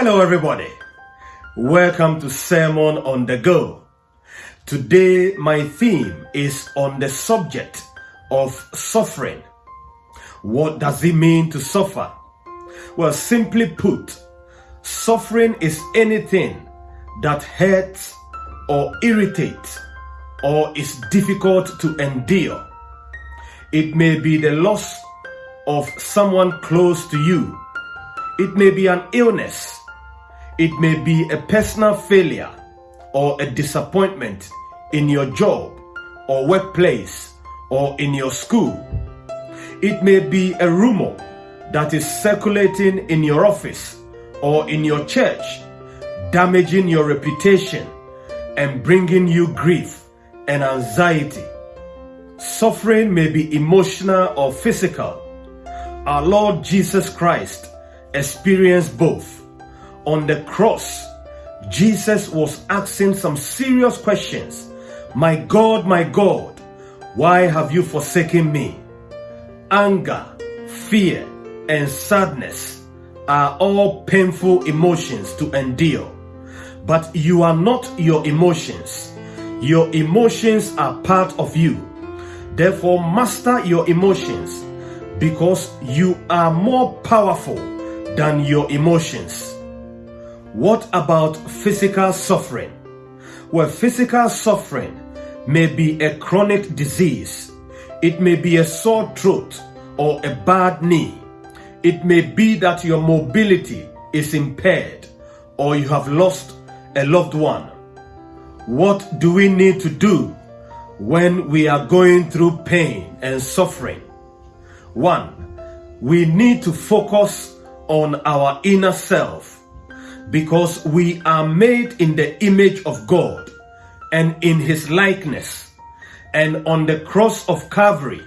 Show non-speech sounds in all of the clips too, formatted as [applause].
Hello, everybody. Welcome to Sermon on the Go. Today, my theme is on the subject of suffering. What does it mean to suffer? Well, simply put, suffering is anything that hurts or irritates or is difficult to endure. It may be the loss of someone close to you. It may be an illness. It may be a personal failure or a disappointment in your job or workplace or in your school. It may be a rumor that is circulating in your office or in your church, damaging your reputation and bringing you grief and anxiety. Suffering may be emotional or physical. Our Lord Jesus Christ experienced both. On the cross, Jesus was asking some serious questions. My God, my God, why have you forsaken me? Anger, fear, and sadness are all painful emotions to endure. But you are not your emotions. Your emotions are part of you. Therefore, master your emotions because you are more powerful than your emotions. What about physical suffering? Well, physical suffering may be a chronic disease. It may be a sore throat or a bad knee. It may be that your mobility is impaired or you have lost a loved one. What do we need to do when we are going through pain and suffering? One, we need to focus on our inner self because we are made in the image of God and in his likeness. And on the cross of Calvary,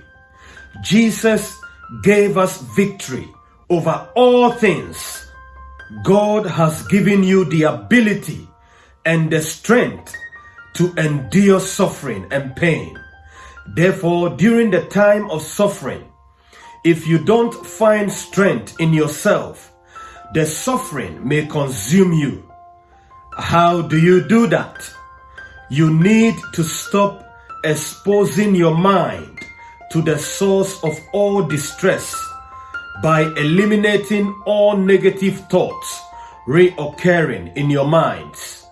Jesus gave us victory over all things. God has given you the ability and the strength to endure suffering and pain. Therefore, during the time of suffering, if you don't find strength in yourself, the suffering may consume you. How do you do that? You need to stop exposing your mind to the source of all distress by eliminating all negative thoughts reoccurring in your minds.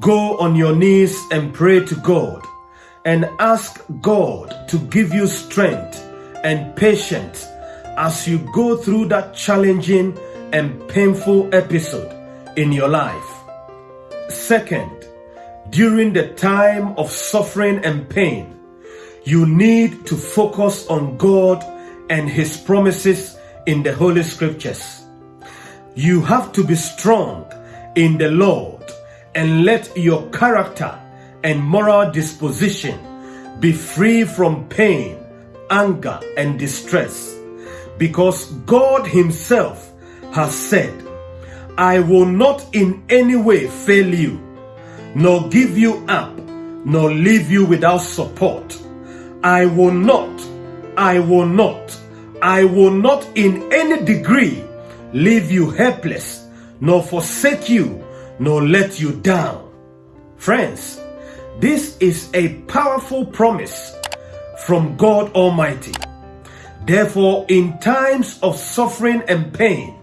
Go on your knees and pray to God and ask God to give you strength and patience as you go through that challenging and painful episode in your life. Second, during the time of suffering and pain, you need to focus on God and His promises in the Holy Scriptures. You have to be strong in the Lord and let your character and moral disposition be free from pain, anger, and distress because God Himself has said, I will not in any way fail you, nor give you up, nor leave you without support. I will not, I will not, I will not in any degree leave you helpless, nor forsake you, nor let you down. Friends, this is a powerful promise from God Almighty. Therefore, in times of suffering and pain,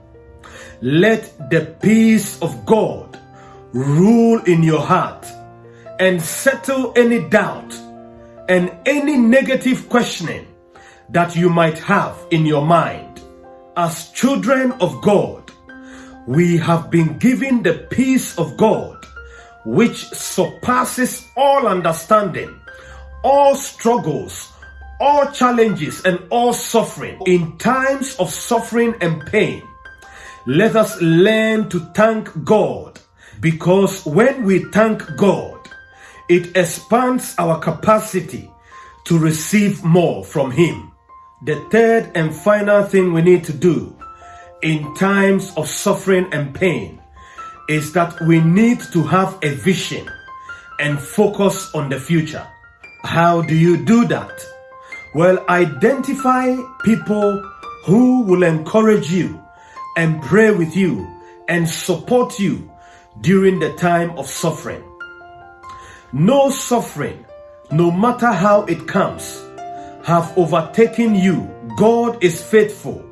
let the peace of God rule in your heart and settle any doubt and any negative questioning that you might have in your mind. As children of God, we have been given the peace of God which surpasses all understanding, all struggles, all challenges and all suffering, in times of suffering and pain, let us learn to thank God because when we thank God, it expands our capacity to receive more from Him. The third and final thing we need to do in times of suffering and pain is that we need to have a vision and focus on the future. How do you do that? Well, identify people who will encourage you and pray with you and support you during the time of suffering. No suffering, no matter how it comes, have overtaken you. God is faithful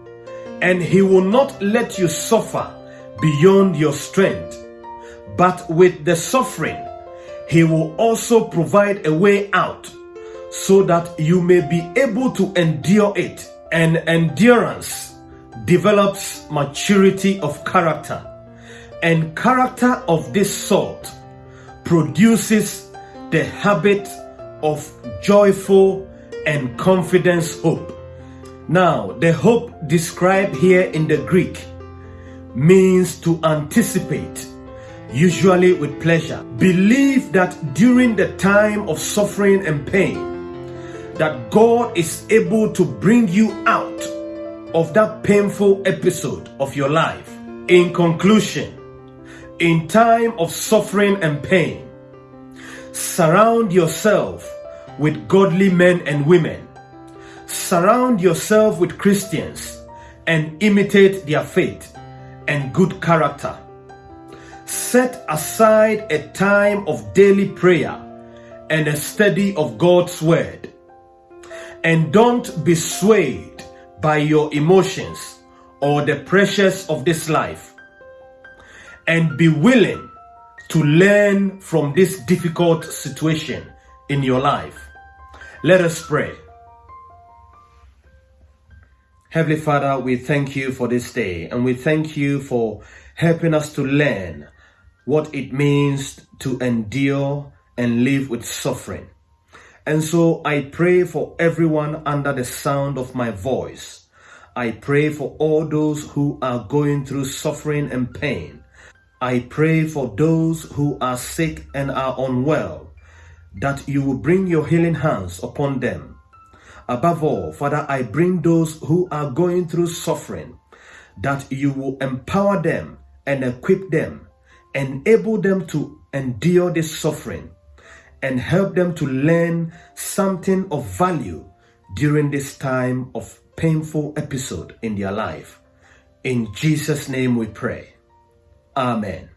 and he will not let you suffer beyond your strength. But with the suffering, he will also provide a way out so that you may be able to endure it. And endurance develops maturity of character. And character of this sort produces the habit of joyful and confidence hope. Now, the hope described here in the Greek means to anticipate, usually with pleasure. Believe that during the time of suffering and pain, that God is able to bring you out of that painful episode of your life. In conclusion, in time of suffering and pain, surround yourself with godly men and women Surround yourself with Christians and imitate their faith and good character. Set aside a time of daily prayer and a study of God's Word. And don't be swayed by your emotions or the pressures of this life. And be willing to learn from this difficult situation in your life. Let us pray. Heavenly Father, we thank you for this day and we thank you for helping us to learn what it means to endure and live with suffering. And so I pray for everyone under the sound of my voice. I pray for all those who are going through suffering and pain. I pray for those who are sick and are unwell, that you will bring your healing hands upon them Above all, Father, I bring those who are going through suffering, that you will empower them and equip them, enable them to endure this suffering, and help them to learn something of value during this time of painful episode in their life. In Jesus' name we pray. Amen.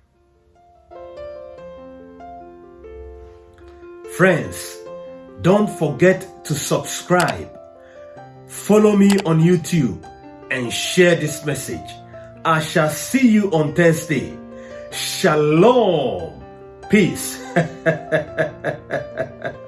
Friends, don't forget to subscribe, follow me on YouTube, and share this message. I shall see you on Thursday. Shalom. Peace. [laughs]